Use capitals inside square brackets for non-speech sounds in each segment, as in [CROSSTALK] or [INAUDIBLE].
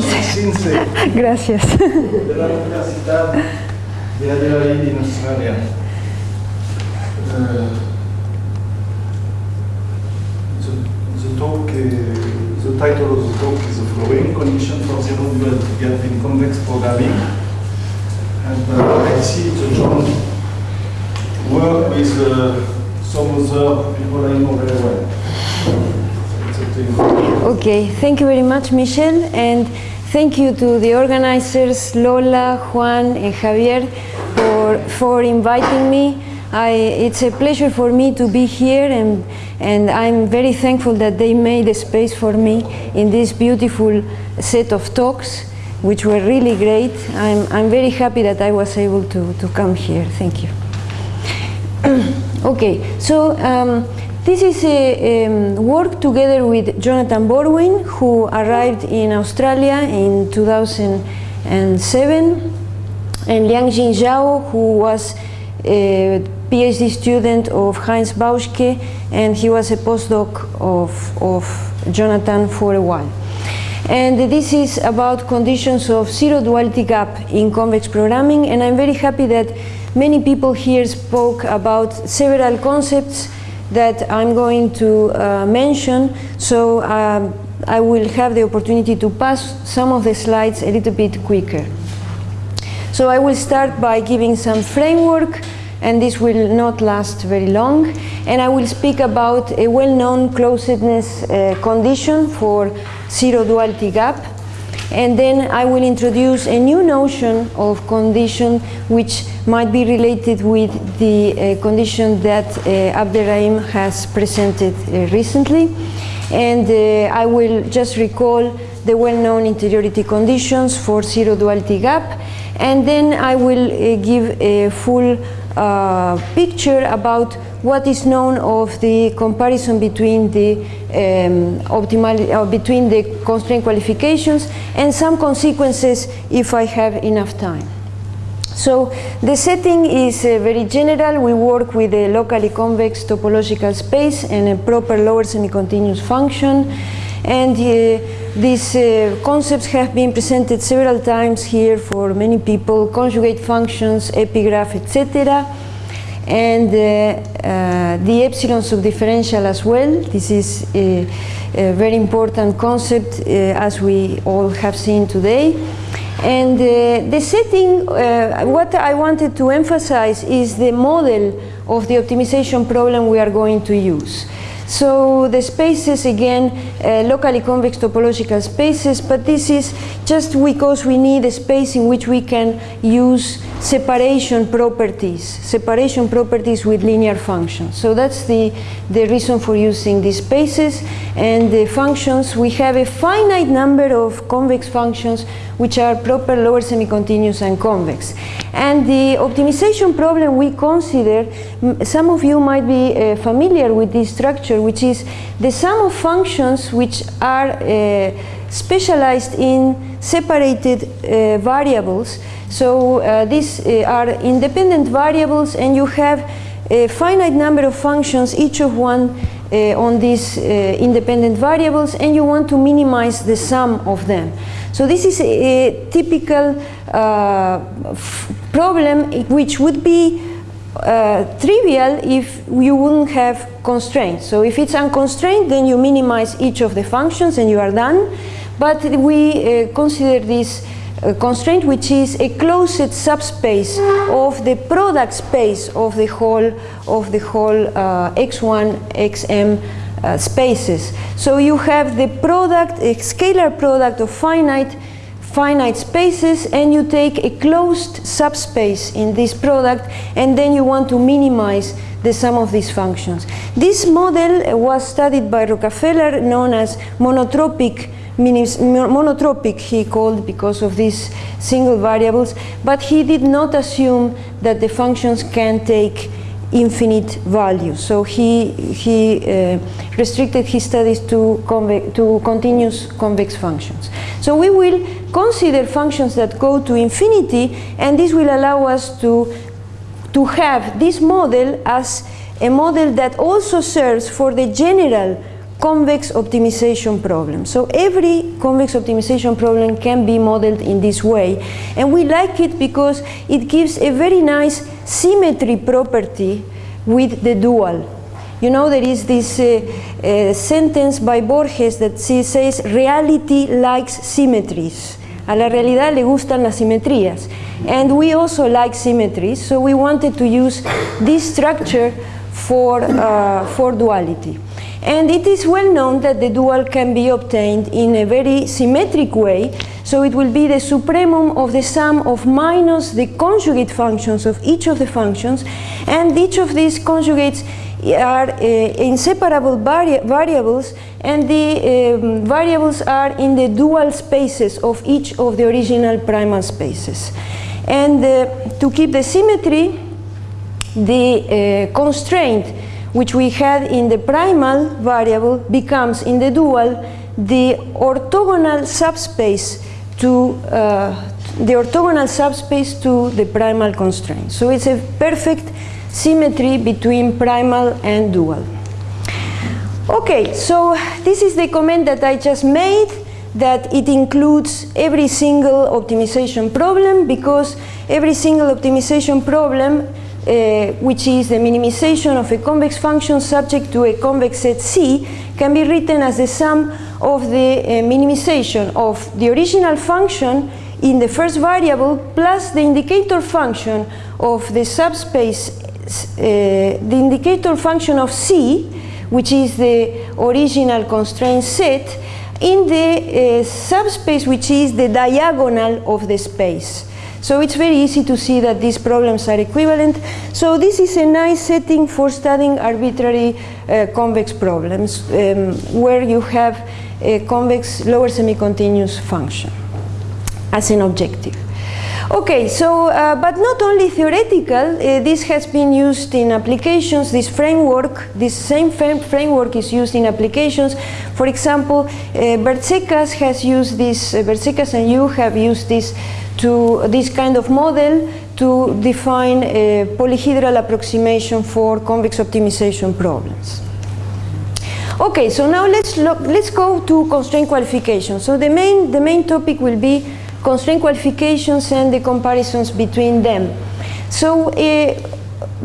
Sincero. [LAUGHS] Gracias. De la Universidad de Adelaide en Australia. Uh, the, the the title of the talk is the following condition for zero dual gap in convex programming. And uh, I see the joint work with uh, some other people I know very well. It's a thing. Okay, thank you very much, Michel, and thank you to the organizers, Lola, Juan, and Javier, for, for inviting me. I, it's a pleasure for me to be here, and, and I'm very thankful that they made a space for me in this beautiful set of talks, which were really great. I'm, I'm very happy that I was able to, to come here. Thank you. [CLEARS THROAT] okay, so um, this is a um, work together with Jonathan Borwein, who arrived in Australia in 2007, and Liangjin Yao, who was a PhD student of Heinz Bauschke, and he was a postdoc of, of Jonathan for a while. And this is about conditions of zero duality gap in convex programming, and I'm very happy that many people here spoke about several concepts that I'm going to uh, mention, so um, I will have the opportunity to pass some of the slides a little bit quicker. So I will start by giving some framework, and this will not last very long, and I will speak about a well-known closedness uh, condition for zero duality gap, and then I will introduce a new notion of condition which might be related with the uh, condition that uh, Abderrahim has presented uh, recently. And uh, I will just recall the well-known interiority conditions for zero duality gap. And then I will uh, give a full uh, picture about what is known of the comparison between the um, optimal, uh, between the constraint qualifications and some consequences if I have enough time. So the setting is uh, very general. We work with a locally convex topological space and a proper lower semi-continuous function. And uh, these uh, concepts have been presented several times here for many people, conjugate functions, epigraph, etc and uh, uh, the epsilon subdifferential as well. This is a, a very important concept uh, as we all have seen today. And uh, the setting, uh, what I wanted to emphasize is the model of the optimization problem we are going to use. So the spaces again, uh, locally convex topological spaces, but this is just because we need a space in which we can use separation properties, separation properties with linear functions. So that's the, the reason for using these spaces. And the functions, we have a finite number of convex functions which are proper lower semi-continuous and convex. And the optimization problem we consider, some of you might be uh, familiar with this structure, which is the sum of functions which are uh, specialized in separated uh, variables. So uh, these uh, are independent variables and you have a finite number of functions, each of one uh, on these uh, independent variables and you want to minimize the sum of them. So this is a, a typical uh, problem which would be uh, trivial if you wouldn't have constraints. So if it's unconstrained, then you minimize each of the functions and you are done. But we consider this constraint which is a closed subspace of the product space of the whole of the whole uh, x1 xm uh, spaces. So you have the product, a scalar product of finite finite spaces and you take a closed subspace in this product and then you want to minimize the sum of these functions. This model was studied by Rockafellar known as monotropic monotropic he called because of these single variables but he did not assume that the functions can take infinite values so he he uh, restricted his studies to to continuous convex functions. So we will consider functions that go to infinity and this will allow us to to have this model as a model that also serves for the general convex optimization problem. So every convex optimization problem can be modeled in this way. And we like it because it gives a very nice symmetry property with the dual. You know, there is this uh, uh, sentence by Borges that says, reality likes symmetries. A la realidad le gustan las simetrías. And we also like symmetries, so we wanted to use this structure for, uh, for duality. And it is well known that the dual can be obtained in a very symmetric way, so it will be the supremum of the sum of minus the conjugate functions of each of the functions, and each of these conjugates are uh, inseparable vari variables and the um, variables are in the dual spaces of each of the original primal spaces. And uh, to keep the symmetry, the uh, constraint which we had in the primal variable becomes in the dual the orthogonal subspace to uh, the orthogonal subspace to the primal constraint. So it's a perfect symmetry between primal and dual. Okay, so this is the comment that I just made that it includes every single optimization problem because every single optimization problem uh, which is the minimization of a convex function subject to a convex set C can be written as the sum of the uh, minimization of the original function in the first variable plus the indicator function of the subspace uh, the indicator function of C, which is the original constraint set, in the uh, subspace which is the diagonal of the space. So it's very easy to see that these problems are equivalent. So this is a nice setting for studying arbitrary uh, convex problems um, where you have a convex lower semi-continuous function as an objective. Okay, so, uh, but not only theoretical, uh, this has been used in applications, this framework, this same framework is used in applications. For example, uh, Bertsekas has used this, uh, Bertsekas and you have used this to this kind of model to define a polyhedral approximation for convex optimization problems. Okay, so now let's look, let's go to constraint qualification. So the main, the main topic will be constraint qualifications and the comparisons between them. So uh,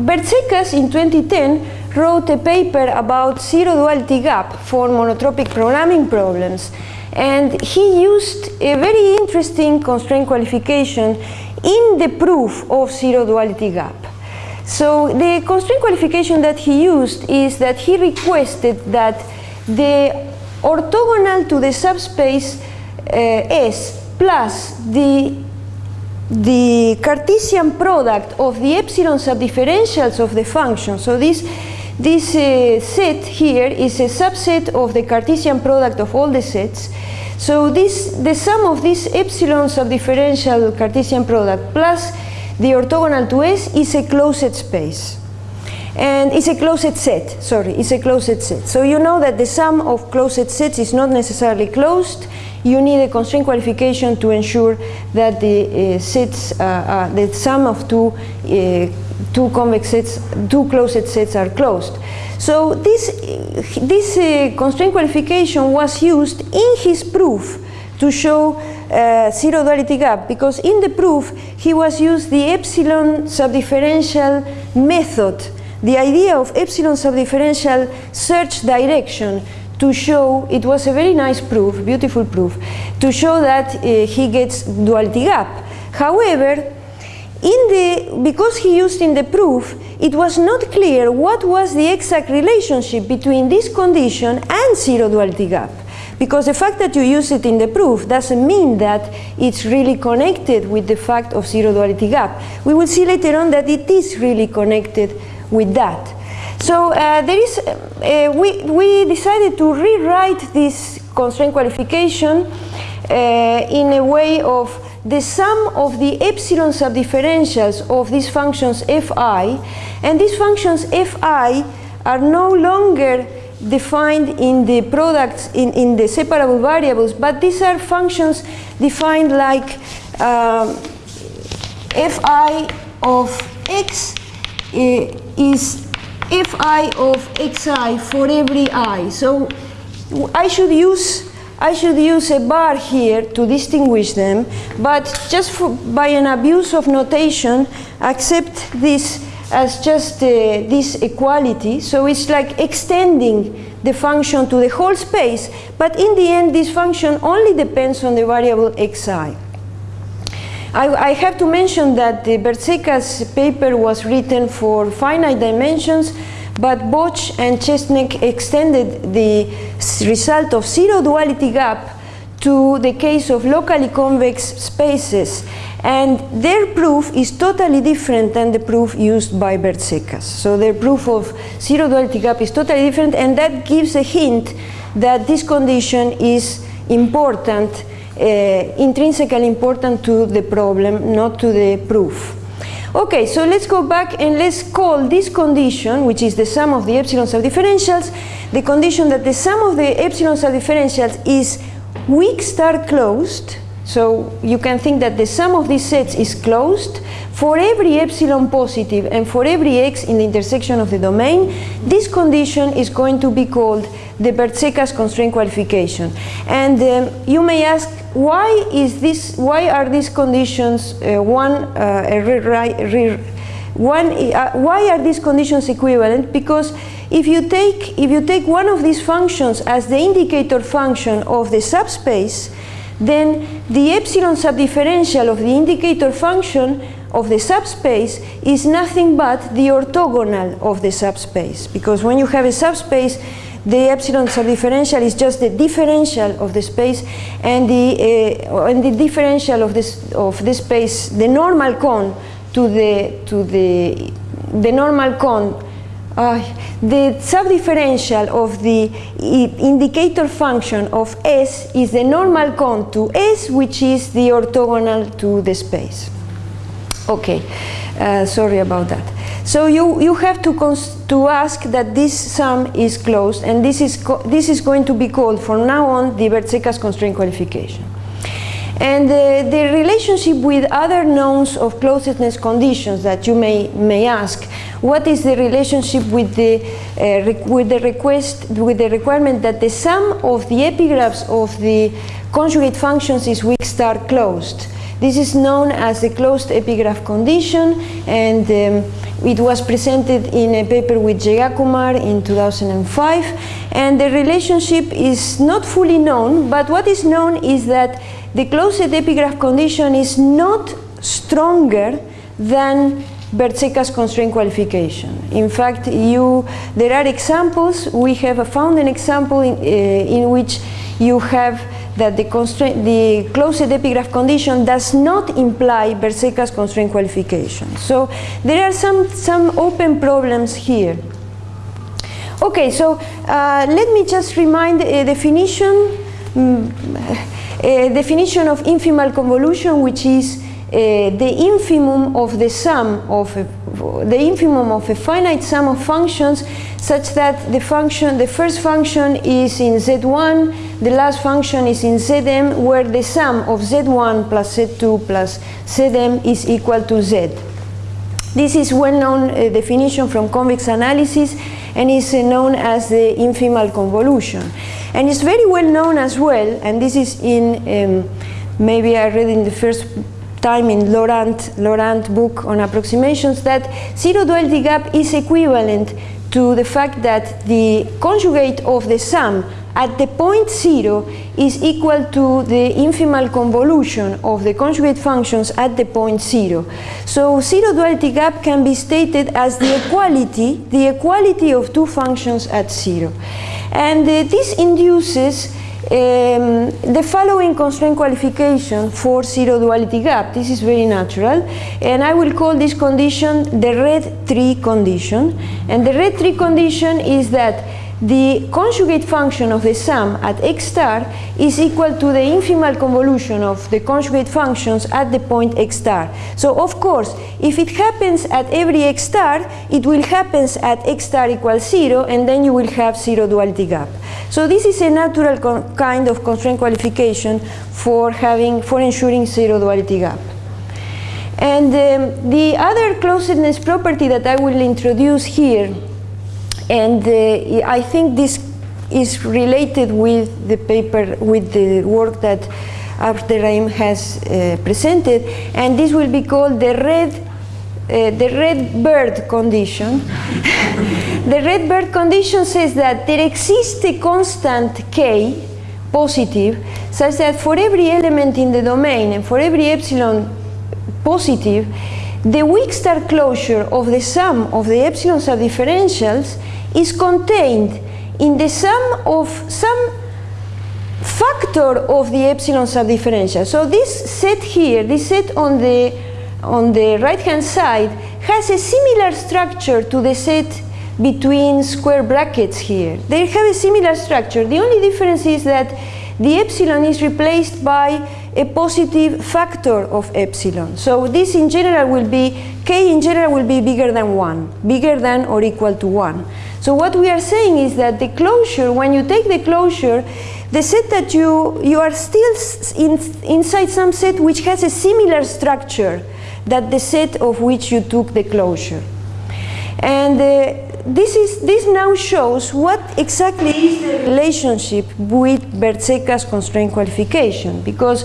Bertsekas in 2010 wrote a paper about zero duality gap for monotropic programming problems and he used a very interesting constraint qualification in the proof of zero duality gap. So the constraint qualification that he used is that he requested that the orthogonal to the subspace uh, S plus the, the Cartesian product of the epsilon subdifferentials of the function. So this, this uh, set here is a subset of the Cartesian product of all the sets. So this, the sum of this epsilon subdifferential Cartesian product plus the orthogonal to S is a closed space. And it's a closed set, sorry, it's a closed set. So you know that the sum of closed sets is not necessarily closed you need a constraint qualification to ensure that the uh, sets, uh, uh, the sum of two, uh, two convex sets, two closed sets are closed. So this, this uh, constraint qualification was used in his proof to show uh, zero duality gap because in the proof he was used the epsilon subdifferential method the idea of epsilon subdifferential search direction to show, it was a very nice proof, beautiful proof, to show that uh, he gets duality gap. However, in the, because he used in the proof, it was not clear what was the exact relationship between this condition and zero duality gap. Because the fact that you use it in the proof doesn't mean that it's really connected with the fact of zero duality gap. We will see later on that it is really connected with that. So uh, there is, uh, we, we decided to rewrite this constraint qualification uh, in a way of the sum of the epsilon subdifferentials of these functions fi, and these functions fi are no longer defined in the products, in, in the separable variables, but these are functions defined like um, fi of x is fi of xi for every i. So I should use I should use a bar here to distinguish them, but just for, by an abuse of notation, accept this as just uh, this equality. So it's like extending the function to the whole space, but in the end this function only depends on the variable xi. I, I have to mention that the Bertsekas paper was written for finite dimensions, but Boţ and Csetnek extended the result of zero duality gap to the case of locally convex spaces and their proof is totally different than the proof used by Bertsekas. So their proof of zero duality gap is totally different and that gives a hint that this condition is important, Eh, intrinsically important to the problem, not to the proof. Okay, so let's go back and let's call this condition, which is the sum of the epsilon subdifferentials, the condition that the sum of the epsilon subdifferentials is weak star closed. So you can think that the sum of these sets is closed for every epsilon positive and for every x in the intersection of the domain. This condition is going to be called the Bertsekas constraint qualification. And um, you may ask, why is this? Why are these conditions uh, one? Uh, one uh, why are these conditions equivalent? Because if you take if you take one of these functions as the indicator function of the subspace, then the epsilon subdifferential of the indicator function of the subspace is nothing but the orthogonal of the subspace. Because when you have a subspace, the epsilon subdifferential is just the differential of the space and the, uh, and the differential of this, of this space, the normal cone to the, to the, the normal cone uh, the subdifferential of the indicator function of S is the normal cone to S, which is the orthogonal to the space. Okay, uh, sorry about that. So you, you have to, to ask that this sum is closed and this is, this is going to be called from now on the Bertsekas constraint qualification. And uh, the relationship with other knowns of closedness conditions that you may, may ask, what is the relationship with the, uh, with the request, with the requirement that the sum of the epigraphs of the conjugate functions is weak star closed? This is known as the closed epigraph condition and um, it was presented in a paper with Jeyakumar in 2005 and the relationship is not fully known but what is known is that the closed epigraph condition is not stronger than Bertsekas constraint qualification. In fact, you, there are examples, we have found an example in, uh, in which you have that the, the closed epigraph condition does not imply Bertsekas constraint qualification. So there are some, some open problems here. Okay, so uh, let me just remind a definition, um, a [LAUGHS] definition of infimal convolution, which is uh, the infimum of the sum of a, the infimum of a finite sum of functions such that the function the first function is in z1 the last function is in zm where the sum of z1 plus z2 plus zm is equal to z. This is well-known uh, definition from convex analysis and is uh, known as the infimal convolution. And it's very well known as well and this is in um, maybe I read in the first time in Laurent, Laurent book on approximations that zero duality gap is equivalent to the fact that the conjugate of the sum at the point zero is equal to the infimal convolution of the conjugate functions at the point zero. So zero duality gap can be stated as the equality, the equality of two functions at zero. And uh, this induces um, the following constraint qualification for zero duality gap. This is very natural and I will call this condition the red tree condition and the red tree condition is that the conjugate function of the sum at x star is equal to the infimal convolution of the conjugate functions at the point x star. So of course, if it happens at every x star, it will happen at x star equals 0 and then you will have zero duality gap. So this is a natural kind of constraint qualification for having for ensuring zero duality gap. And um, the other closedness property that I will introduce here, and uh, I think this is related with the paper, with the work that Abderrahim has uh, presented, and this will be called the red, uh, the red bird condition. [LAUGHS] the red bird condition says that there exists a constant k, positive, such that for every element in the domain and for every epsilon positive, the weak star closure of the sum of the epsilon subdifferentials is contained in the sum of some factor of the epsilon subdifferential. So this set here, this set on the, on the right hand side has a similar structure to the set between square brackets here. They have a similar structure. The only difference is that the epsilon is replaced by a positive factor of epsilon. So this in general will be, k in general will be bigger than 1, bigger than or equal to 1. So what we are saying is that the closure, when you take the closure, the set that you, you are still in, inside some set which has a similar structure that the set of which you took the closure. And uh, this, is, this now shows what exactly is the relationship with Bertsekas constraint qualification because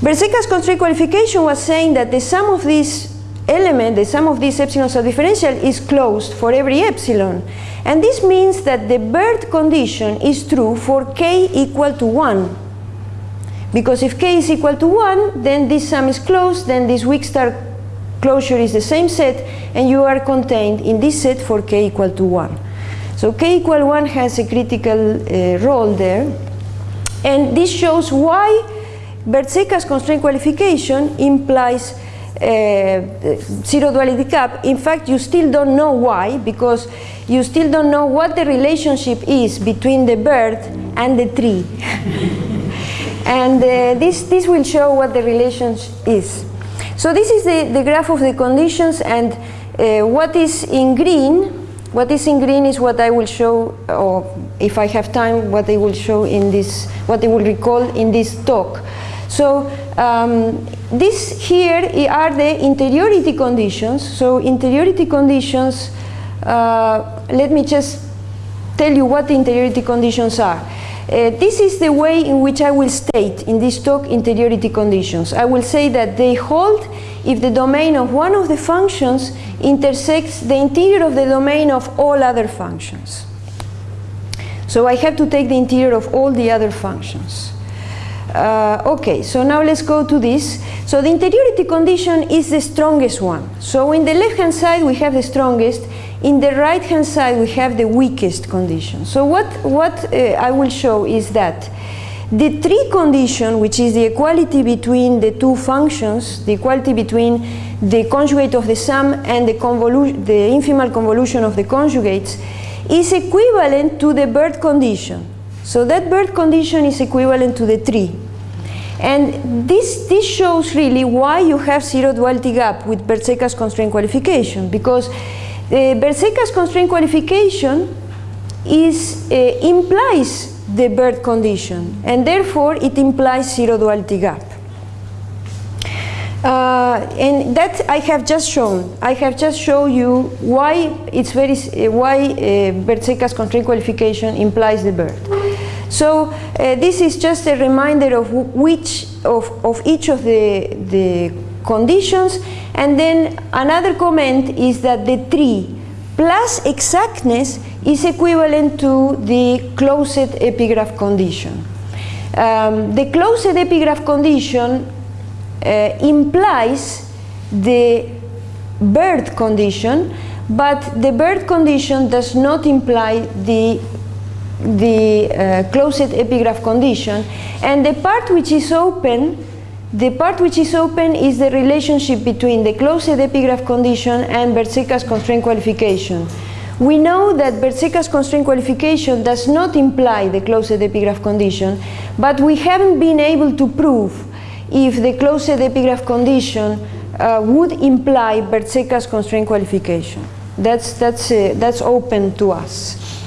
Bertsekas constraint qualification was saying that the sum of these element, the sum of this epsilon subdifferential is closed for every epsilon. And this means that the bird condition is true for k equal to 1. Because if k is equal to 1, then this sum is closed, then this weak star closure is the same set, and you are contained in this set for k equal to 1. So k equal 1 has a critical uh, role there. And this shows why Bertsekas constraint qualification implies zero duality gap. In fact, you still don't know why, because you still don't know what the relationship is between the bird and the tree. [LAUGHS] and uh, this, this will show what the relationship is. So this is the, the graph of the conditions and uh, what is in green, what is in green is what I will show, or if I have time, what I will show in this, what I will recall in this talk. So um, this here are the interiority conditions. So interiority conditions, uh, let me just tell you what the interiority conditions are. Uh, this is the way in which I will state in this talk interiority conditions. I will say that they hold if the domain of one of the functions intersects the interior of the domain of all other functions. So I have to take the interior of all the other functions. Uh, okay, so now let's go to this. So the interiority condition is the strongest one. So in the left hand side we have the strongest in the right hand side we have the weakest condition. So what, what uh, I will show is that the tree condition, which is the equality between the two functions, the equality between the conjugate of the sum and the, the infimal convolution of the conjugates, is equivalent to the bird condition. So that bird condition is equivalent to the tree. And this, this shows really why you have zero duality gap with Bertsekas constraint qualification, because Bertsekas constraint qualification is, uh, implies the bird condition and therefore it implies zero duality gap. Uh, and that I have just shown. I have just shown you why it's very uh, why uh, constraint qualification implies the bird. So uh, this is just a reminder of which of, of each of the the conditions and then another comment is that the tree plus exactness is equivalent to the closed epigraph condition. Um, the closed epigraph condition uh, implies the bird condition, but the bird condition does not imply the the uh, closed epigraph condition and the part which is open the part which is open is the relationship between the closed epigraph condition and Bertsekas constraint qualification. We know that Bertsekas constraint qualification does not imply the closed epigraph condition, but we haven't been able to prove if the closed epigraph condition uh, would imply Bertsekas constraint qualification. That's, that's, uh, that's open to us.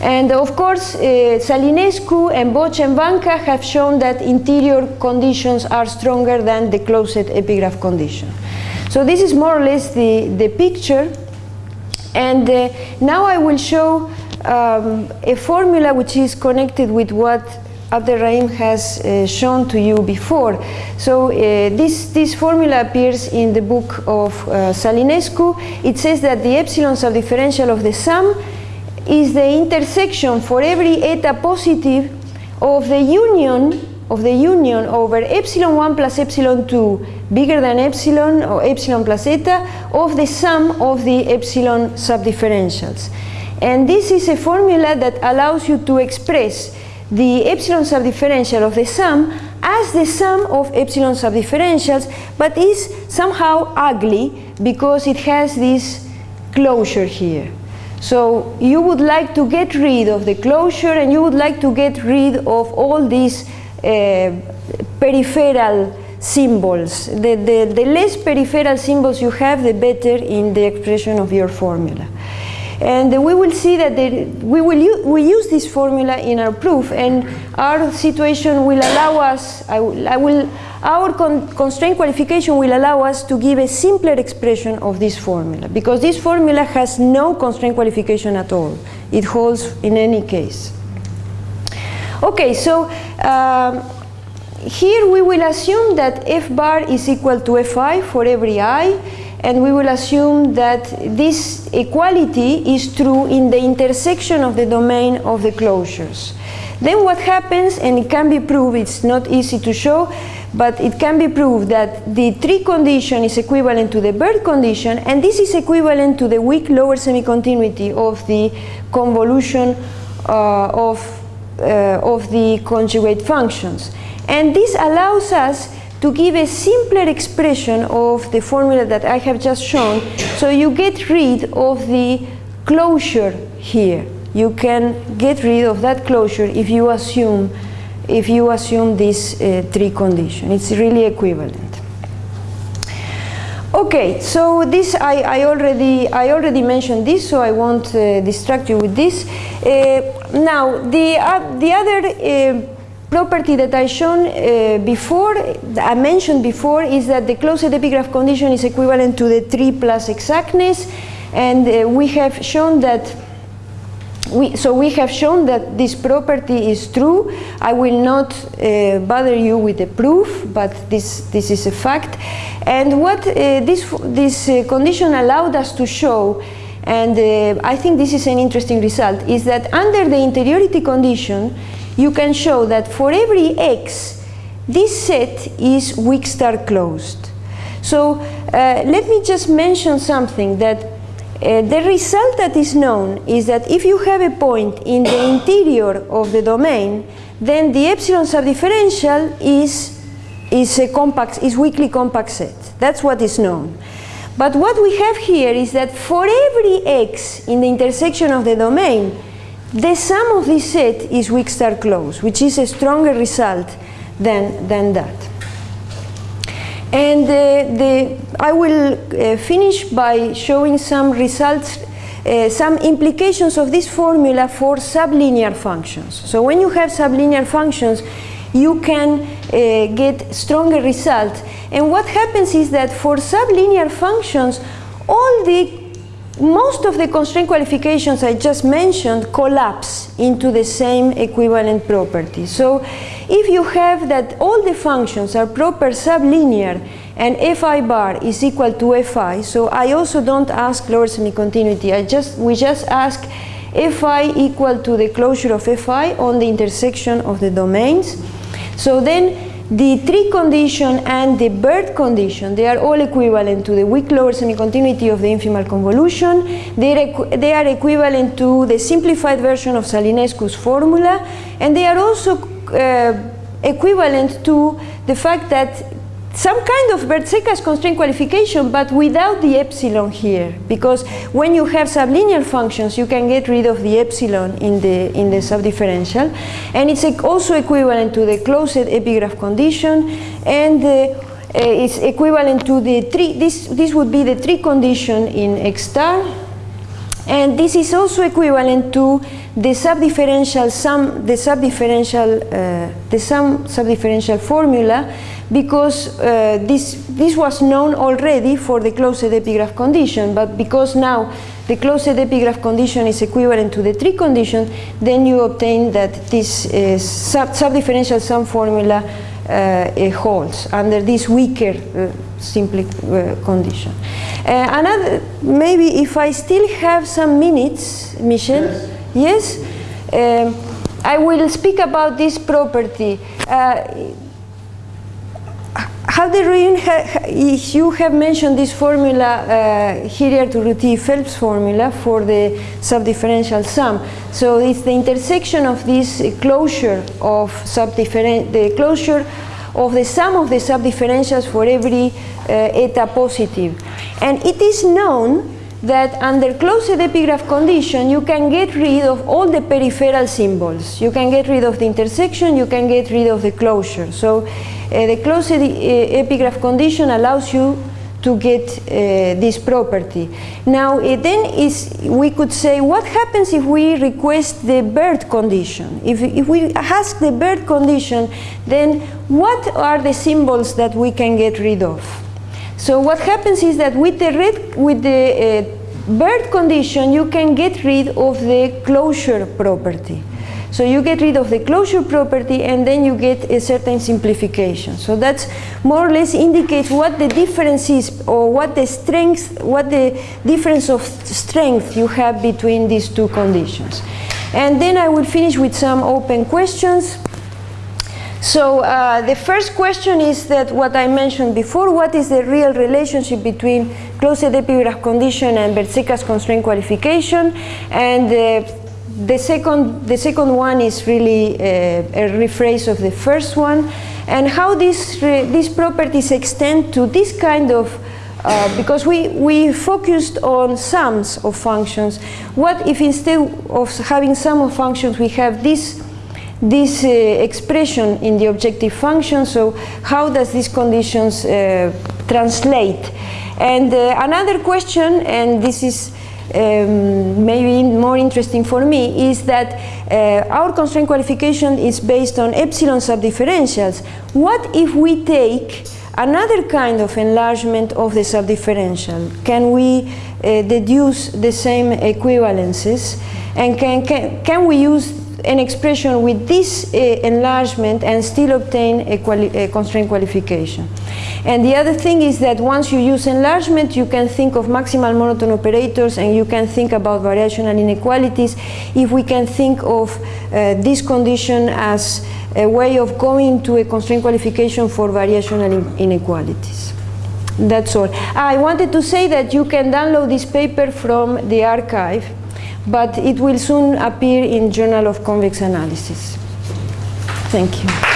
And of course, uh, Zălinescu and Boţ and Wanka have shown that interior conditions are stronger than the closed epigraph condition. So this is more or less the, the picture. And uh, now I will show um, a formula which is connected with what Abderrahim has uh, shown to you before. So uh, this, this formula appears in the book of uh, Zălinescu. It says that the epsilon subdifferential of the sum is the intersection for every eta positive of the union of the union over epsilon 1 plus epsilon 2 bigger than epsilon or epsilon plus eta of the sum of the epsilon subdifferentials. And this is a formula that allows you to express the epsilon subdifferential of the sum as the sum of epsilon subdifferentials, but is somehow ugly because it has this closure here. So you would like to get rid of the closure and you would like to get rid of all these uh, peripheral symbols. The, the, the less peripheral symbols you have, the better in the expression of your formula. And we will see that we will we use this formula in our proof, and our situation will allow us. I I will our con constraint qualification will allow us to give a simpler expression of this formula because this formula has no constraint qualification at all. It holds in any case. Okay, so um, here we will assume that f bar is equal to fi for every i and we will assume that this equality is true in the intersection of the domain of the closures. Then what happens, and it can be proved, it's not easy to show, but it can be proved that the tree condition is equivalent to the bird condition, and this is equivalent to the weak lower semi-continuity of the convolution uh, of, uh, of the conjugate functions. And this allows us to give a simpler expression of the formula that I have just shown, so you get rid of the closure here. You can get rid of that closure if you assume, if you assume this uh, tree condition. It's really equivalent. Okay, so this I, I, already I already mentioned this, so I won't uh, distract you with this. Uh, now the uh, the other uh, property that I shown uh, before, I mentioned before, is that the closed epigraph condition is equivalent to the 3 plus exactness, and we have shown that we, so we have shown that this property is true. I will not uh, bother you with the proof, but this, this is a fact. And what uh, this, this uh, condition allowed us to show, and uh, I think this is an interesting result, is that under the interiority condition, you can show that for every x, this set is weak star closed. So uh, let me just mention something that uh, the result that is known is that if you have a point in the interior of the domain, then the epsilon subdifferential is, is a compact, is weakly compact set. That's what is known. But what we have here is that for every x in the intersection of the domain, the sum of this set is weak star close, which is a stronger result than, than that. And uh, the, I will uh, finish by showing some results, uh, some implications of this formula for sublinear functions. So when you have sublinear functions, you can uh, get stronger results. And what happens is that for sublinear functions, all the most of the constraint qualifications I just mentioned collapse into the same equivalent property. So if you have that all the functions are proper sublinear and fi bar is equal to fi, so I also don't ask lower semi-continuity, I just, we just ask fi equal to the closure of fi on the intersection of the domains. So then the tree condition and the bird condition, they are all equivalent to the weak lower semi-continuity of the infimal convolution. They are, they are equivalent to the simplified version of Zălinescu's formula. And they are also uh, equivalent to the fact that some kind of Bertsekas constraint qualification, but without the epsilon here, because when you have sublinear functions, you can get rid of the epsilon in the in the subdifferential, and it's also equivalent to the closed epigraph condition, and uh, it's equivalent to the three. This this would be the three condition in X star, and this is also equivalent to the subdifferential sum, the subdifferential, uh, the sum subdifferential formula because uh, this, this was known already for the closed epigraph condition, but because now the closed epigraph condition is equivalent to the three condition, then you obtain that this uh, sub subdifferential sum formula uh, holds under this weaker uh, simply uh, condition. Uh, another, maybe if I still have some minutes, Michel, yes, Um, I will speak about this property. Uh, how the reason you have mentioned this formula uh, Hiriart-Urruty Phelps formula for the subdifferential sum. So it's the intersection of this closure of subdifferent the closure of the sum of the subdifferentials for every uh, eta positive. And it is known that under closed epigraph condition you can get rid of all the peripheral symbols. You can get rid of the intersection, you can get rid of the closure. So uh, the closed uh, epigraph condition allows you to get uh, this property. Now then is we could say what happens if we request the Baird condition? If, if we ask the Baird condition then what are the symbols that we can get rid of? So what happens is that with the red, with the uh, Baird condition, you can get rid of the closure property. So you get rid of the closure property and then you get a certain simplification. So that's more or less indicates what the difference is or what the strength, what the difference of strength you have between these two conditions. And then I will finish with some open questions. So uh, the first question is that what I mentioned before, what is the real relationship between closed epigraph condition and Bertsekas constraint qualification? And uh, the second, the second one is really uh, a rephrase of the first one. And how these, these properties extend to this kind of uh, because we, we focused on sums of functions. What if instead of having sum of functions, we have this this uh, expression in the objective function. So how does these conditions uh, translate? And uh, another question, and this is um, maybe more interesting for me, is that uh, our constraint qualification is based on epsilon subdifferentials. What if we take another kind of enlargement of the subdifferential? Can we uh, deduce the same equivalences? And can, can, can we use an expression with this uh, enlargement and still obtain a, quali a, constraint qualification. And the other thing is that once you use enlargement, you can think of maximal monotone operators and you can think about variational inequalities if we can think of uh, this condition as a way of going to a constraint qualification for variational in inequalities. That's all. I wanted to say that you can download this paper from the arXiv but it will soon appear in Journal of Convex Analysis. Thank you.